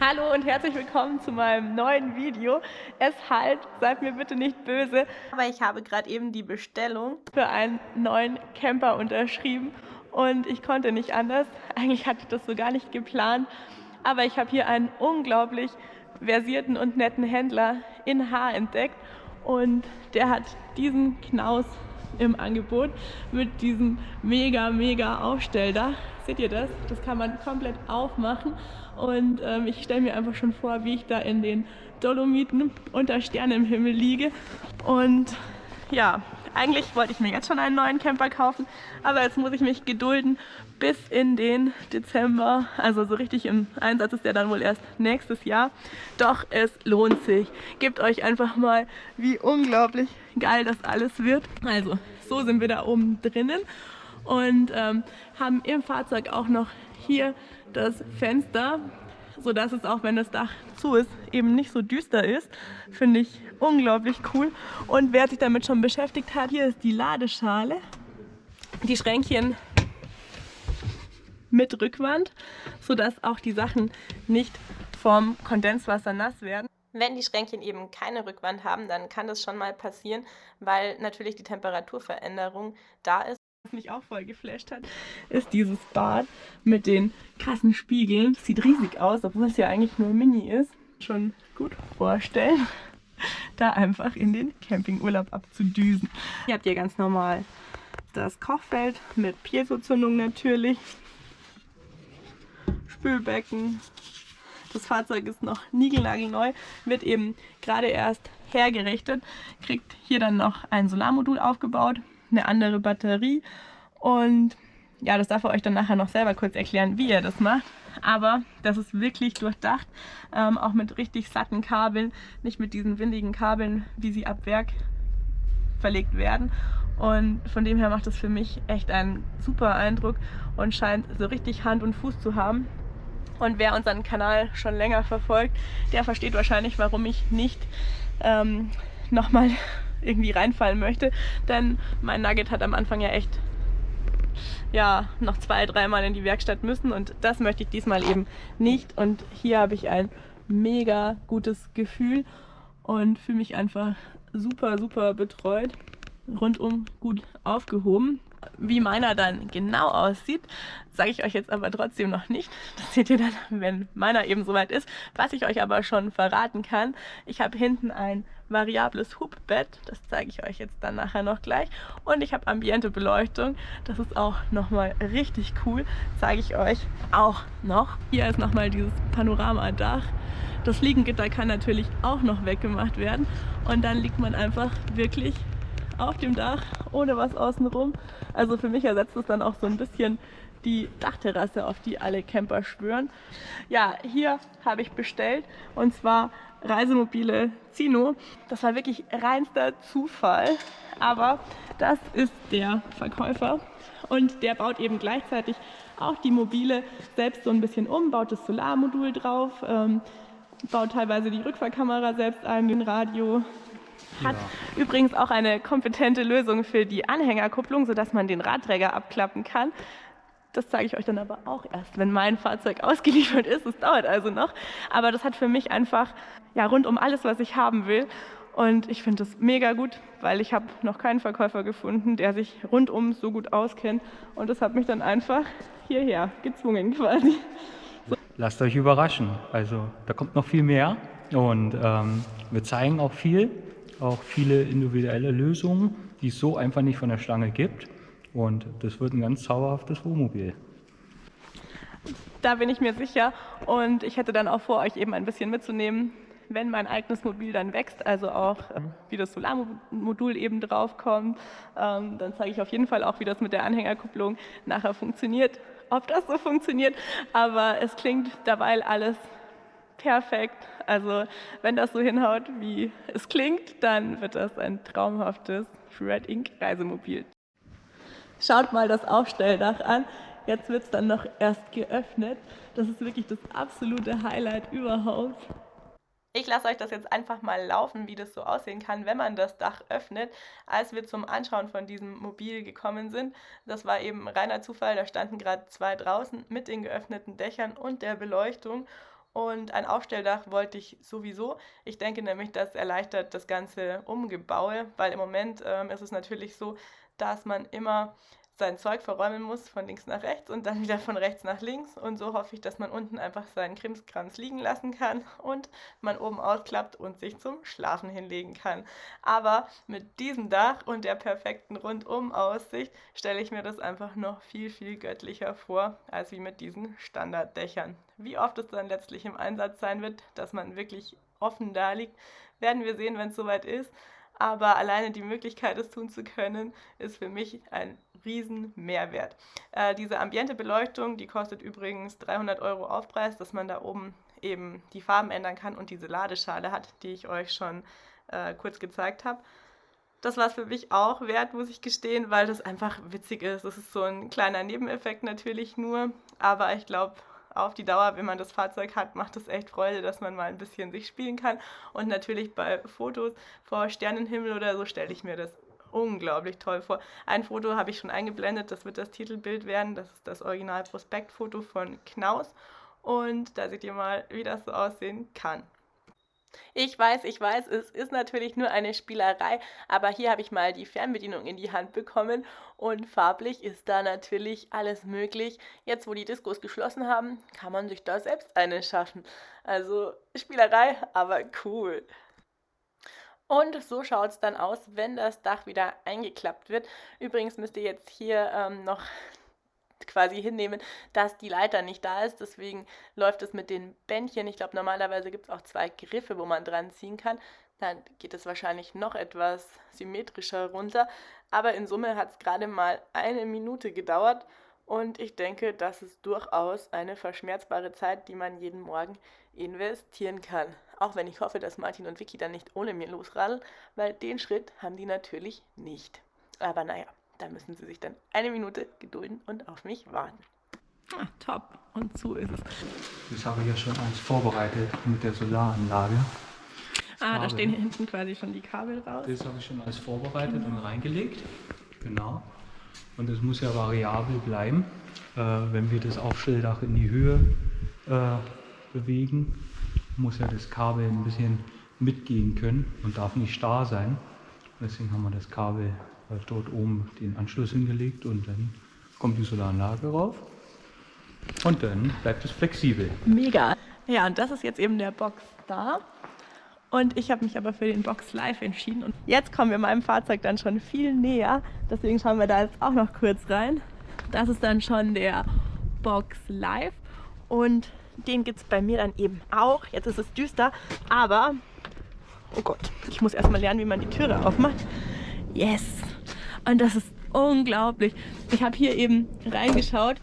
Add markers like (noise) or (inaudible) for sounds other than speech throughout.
Hallo und herzlich willkommen zu meinem neuen Video. Es halt, seid mir bitte nicht böse, aber ich habe gerade eben die Bestellung für einen neuen Camper unterschrieben und ich konnte nicht anders. (laughs) Eigentlich hatte ich das so gar nicht geplant, aber ich habe hier einen unglaublich versierten und netten Händler in Haar entdeckt und der hat diesen Knaus im Angebot mit diesem mega, mega Aufstelldach. Seht ihr das? Das kann man komplett aufmachen und ähm, ich stelle mir einfach schon vor, wie ich da in den Dolomiten unter Sterne im Himmel liege und ja, eigentlich wollte ich mir jetzt schon einen neuen Camper kaufen, aber jetzt muss ich mich gedulden bis in den Dezember. Also so richtig im Einsatz ist der dann wohl erst nächstes Jahr. Doch es lohnt sich. Gebt euch einfach mal, wie unglaublich geil das alles wird. Also so sind wir da oben drinnen und ähm, haben im Fahrzeug auch noch hier das Fenster so dass es auch wenn das Dach zu ist, eben nicht so düster ist. Finde ich unglaublich cool. Und wer sich damit schon beschäftigt hat, hier ist die Ladeschale. Die Schränkchen mit Rückwand, sodass auch die Sachen nicht vom Kondenswasser nass werden. Wenn die Schränkchen eben keine Rückwand haben, dann kann das schon mal passieren, weil natürlich die Temperaturveränderung da ist. Was mich auch voll geflasht hat, ist dieses Bad mit den krassen Spiegeln. Das sieht riesig aus, obwohl es ja eigentlich nur Mini ist. Schon gut vorstellen, (laughs) da einfach in den Campingurlaub abzudüsen. Hier habt ihr ganz normal das Kochfeld mit Piezozündung natürlich. Spülbecken. Das Fahrzeug ist noch niegelnagelneu, wird eben gerade erst hergerichtet, kriegt hier dann noch ein Solarmodul aufgebaut eine andere Batterie und ja, das darf er euch dann nachher noch selber kurz erklären, wie ihr das macht. Aber das ist wirklich durchdacht, ähm, auch mit richtig satten Kabeln, nicht mit diesen windigen Kabeln, wie sie ab Werk verlegt werden. Und von dem her macht das für mich echt einen super Eindruck und scheint so richtig Hand und Fuß zu haben. Und wer unseren Kanal schon länger verfolgt, der versteht wahrscheinlich, warum ich nicht ähm, nochmal (laughs) irgendwie reinfallen möchte. Denn mein Nugget hat am Anfang ja echt ja, noch zwei, dreimal in die Werkstatt müssen und das möchte ich diesmal eben nicht. Und hier habe ich ein mega gutes Gefühl und fühle mich einfach super, super betreut, rundum gut aufgehoben. Wie meiner dann genau aussieht, sage ich euch jetzt aber trotzdem noch nicht. Das seht ihr dann, wenn meiner eben soweit ist. Was ich euch aber schon verraten kann, ich habe hinten ein variables Hubbett, das zeige ich euch jetzt dann nachher noch gleich. Und ich habe Ambiente-Beleuchtung, das ist auch nochmal richtig cool, zeige ich euch auch noch. Hier ist nochmal dieses Panoramadach. Das Liegengitter kann natürlich auch noch weggemacht werden und dann liegt man einfach wirklich auf dem Dach, ohne was außenrum. Also für mich ersetzt es dann auch so ein bisschen die Dachterrasse, auf die alle Camper schwören. Ja, hier habe ich bestellt und zwar Reisemobile Zino. Das war wirklich reinster Zufall, aber das ist der Verkäufer und der baut eben gleichzeitig auch die Mobile selbst so ein bisschen um, baut das Solarmodul drauf, ähm, baut teilweise die Rückfahrkamera selbst ein, den Radio, hat ja. übrigens auch eine kompetente Lösung für die Anhängerkupplung, sodass man den Radträger abklappen kann. Das zeige ich euch dann aber auch erst, wenn mein Fahrzeug (laughs) ausgeliefert ist. Es dauert also noch. Aber das hat für mich einfach ja, rundum alles, was ich haben will. Und ich finde das mega gut, weil ich habe noch keinen Verkäufer gefunden, der sich rundum so gut auskennt. Und das hat mich dann einfach hierher gezwungen quasi. Lasst euch überraschen. Also da kommt noch viel mehr. Und ähm, wir zeigen auch viel auch viele individuelle Lösungen, die es so einfach nicht von der Stange gibt. Und das wird ein ganz zauberhaftes Wohnmobil. Da bin ich mir sicher und ich hätte dann auch vor, euch eben ein bisschen mitzunehmen, wenn mein eigenes Mobil dann wächst, also auch äh, wie das Solarmodul eben draufkommt, ähm, dann zeige ich auf jeden Fall auch, wie das mit der Anhängerkupplung nachher funktioniert, ob das so funktioniert, aber es klingt dabei alles perfekt. Also wenn das so hinhaut, wie es klingt, dann wird das ein traumhaftes Red Ink Reisemobil. Schaut mal das Aufstelldach an. Jetzt wird es dann noch erst geöffnet. Das ist wirklich das absolute Highlight überhaupt. Ich lasse euch das jetzt einfach mal laufen, wie das so aussehen kann, wenn man das Dach öffnet. Als wir zum Anschauen von diesem Mobil gekommen sind, das war eben reiner Zufall, da standen gerade zwei draußen mit den geöffneten Dächern und der Beleuchtung Und ein Aufstelldach wollte ich sowieso. Ich denke nämlich, das erleichtert das ganze Umgebaue, weil im Moment ähm, ist es natürlich so, dass man immer sein Zeug verräumen muss von links nach rechts und dann wieder von rechts nach links. Und so hoffe ich, dass man unten einfach seinen Krimskrams liegen lassen kann und man oben ausklappt und sich zum Schlafen hinlegen kann. Aber mit diesem Dach und der perfekten Rundum-Aussicht stelle ich mir das einfach noch viel, viel göttlicher vor, als wie mit diesen Standarddächern. Wie oft es dann letztlich im Einsatz sein wird, dass man wirklich offen da liegt, werden wir sehen, wenn es soweit ist aber alleine die Möglichkeit, es tun zu können, ist für mich ein riesen Mehrwert. Äh, diese ambiente Beleuchtung, die kostet übrigens 300 Euro Aufpreis, dass man da oben eben die Farben ändern kann und diese Ladeschale hat, die ich euch schon äh, kurz gezeigt habe. Das war es für mich auch wert, muss ich gestehen, weil das einfach witzig ist. Das ist so ein kleiner Nebeneffekt natürlich nur, aber ich glaube, auf die Dauer, wenn man das Fahrzeug hat, macht es echt Freude, dass man mal ein bisschen sich spielen kann. Und natürlich bei Fotos vor Sternenhimmel oder so stelle ich mir das unglaublich toll vor. Ein Foto habe ich schon eingeblendet, das wird das Titelbild werden. Das ist das Original-Prospektfoto von Knaus. Und da seht ihr mal, wie das so aussehen kann. Ich weiß, ich weiß, es ist natürlich nur eine Spielerei, aber hier habe ich mal die Fernbedienung in die Hand bekommen und farblich ist da natürlich alles möglich. Jetzt, wo die Diskos geschlossen haben, kann man sich da selbst eine schaffen. Also Spielerei, aber cool. Und so schaut es dann aus, wenn das Dach wieder eingeklappt wird. Übrigens müsst ihr jetzt hier ähm, noch quasi hinnehmen, dass die Leiter nicht da ist. Deswegen läuft es mit den Bändchen. Ich glaube, normalerweise gibt es auch zwei Griffe, wo man dran ziehen kann. Dann geht es wahrscheinlich noch etwas symmetrischer runter. Aber in Summe hat es gerade mal eine Minute gedauert. Und ich denke, das ist durchaus eine verschmerzbare Zeit, die man jeden Morgen investieren kann. Auch wenn ich hoffe, dass Martin und Vicky dann nicht ohne mir losradeln, weil den Schritt haben die natürlich nicht. Aber naja, da müssen sie sich dann eine Minute gedulden und auf mich warten. Ah, top. Und so ist es. Das habe ich ja schon alles vorbereitet mit der Solaranlage. Das ah, Kabel. da stehen hier hinten quasi schon die Kabel raus. Das habe ich schon alles vorbereitet genau. und reingelegt. Genau. Und es muss ja variabel bleiben, äh, wenn wir das Aufstelldach in die Höhe äh, bewegen, muss ja das Kabel ein bisschen mitgehen können und darf nicht starr sein. Deswegen haben wir das Kabel dort oben den Anschluss hingelegt und dann kommt die Solaranlage rauf und dann bleibt es flexibel. Mega. Ja, und das ist jetzt eben der Box da. Und ich habe mich aber für den Box Live entschieden. Und jetzt kommen wir meinem Fahrzeug dann schon viel näher. Deswegen schauen wir da jetzt auch noch kurz rein. Das ist dann schon der Box Live. Und den gibt es bei mir dann eben auch. Jetzt ist es düster, aber... Oh Gott, ich muss erstmal lernen, wie man die Türe aufmacht. Yes! Und das ist unglaublich. Ich habe hier eben reingeschaut,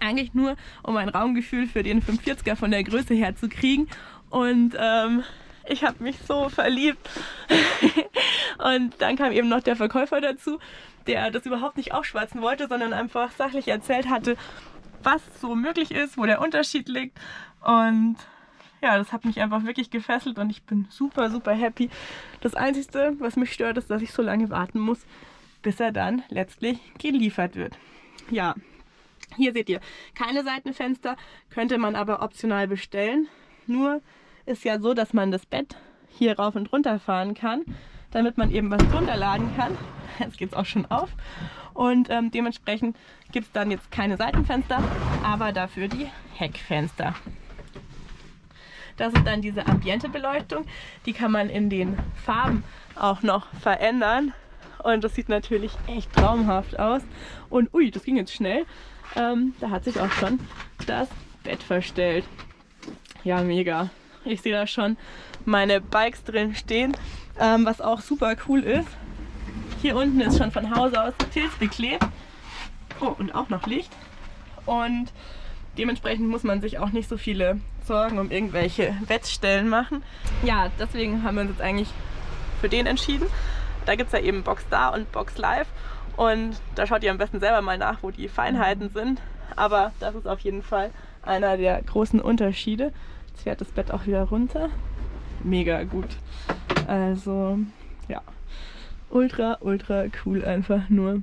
eigentlich nur, um ein Raumgefühl für den 540er von der Größe her zu kriegen. Und ähm, ich habe mich so verliebt. (laughs) und dann kam eben noch der Verkäufer dazu, der das überhaupt nicht aufschwatzen wollte, sondern einfach sachlich erzählt hatte, was so möglich ist, wo der Unterschied liegt. Und ja, das hat mich einfach wirklich gefesselt und ich bin super, super happy. Das Einzige, was mich stört, ist, dass ich so lange warten muss, bis er dann letztlich geliefert wird. Ja, hier seht ihr keine Seitenfenster, könnte man aber optional bestellen. Nur ist ja so, dass man das Bett hier rauf und runter fahren kann, damit man eben was drunter laden kann. (laughs) Jetzt geht es auch schon auf. Und ähm, dementsprechend gibt es dann jetzt keine Seitenfenster, aber dafür die Heckfenster. Das ist dann diese Ambiente-Beleuchtung. Die kann man in den Farben auch noch verändern. Und das sieht natürlich echt traumhaft aus. Und ui, das ging jetzt schnell. Ähm, da hat sich auch schon das Bett verstellt. Ja, mega. Ich sehe da schon meine Bikes drin stehen, ähm, was auch super cool ist. Hier unten ist schon von Hause aus Tilz beklebt. Oh, und auch noch Licht. Und dementsprechend muss man sich auch nicht so viele Sorgen um irgendwelche Wettstellen machen. Ja, deswegen haben wir uns jetzt eigentlich für den entschieden. Da gibt es ja eben Box da und Box Live. Und da schaut ihr am besten selber mal nach, wo die Feinheiten sind. Aber das ist auf jeden Fall einer der großen Unterschiede. Jetzt fährt das Bett auch wieder runter. Mega gut. Also, ja. Ultra, ultra cool einfach nur.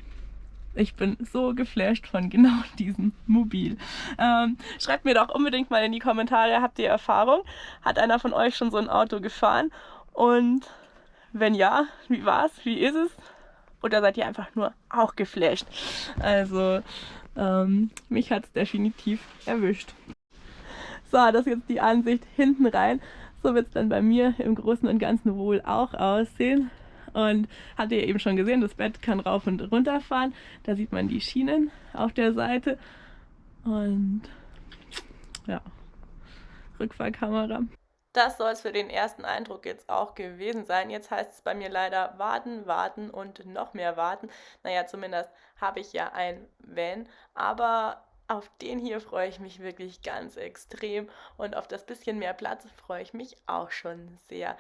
Ich bin so geflasht von genau (laughs) diesem Mobil. Ähm, schreibt mir doch unbedingt mal in die Kommentare, habt ihr Erfahrung? Hat einer von euch schon so ein Auto gefahren? Und wenn ja, wie war's? Wie ist es? Oder seid ihr einfach nur auch geflasht? Also, ähm, mich hat es definitiv erwischt. So, das ist jetzt die Ansicht hinten rein. So wird es dann bei mir im Großen und Ganzen wohl auch aussehen. Und habt ihr eben schon gesehen, das Bett kann rauf und runter fahren. Da sieht man die Schienen auf der Seite. Und ja, Rückfahrkamera. Das soll es für den ersten Eindruck jetzt auch gewesen sein. Jetzt heißt es bei mir leider warten, warten und noch mehr warten. Naja, zumindest habe ich ja ein Van, aber auf den hier freue ich mich wirklich ganz extrem und auf das bisschen mehr Platz freue ich mich auch schon sehr.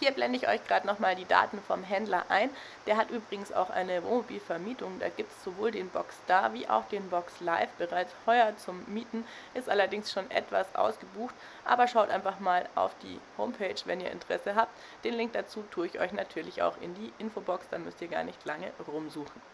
Hier blende ich euch gerade nochmal die Daten vom Händler ein. Der hat übrigens auch eine Wohnmobilvermietung. Da gibt es sowohl den Box da wie auch den Box Live bereits heuer zum Mieten. Ist allerdings schon etwas ausgebucht. Aber schaut einfach mal auf die Homepage, wenn ihr Interesse habt. Den Link dazu tue ich euch natürlich auch in die Infobox. Da müsst ihr gar nicht lange rumsuchen.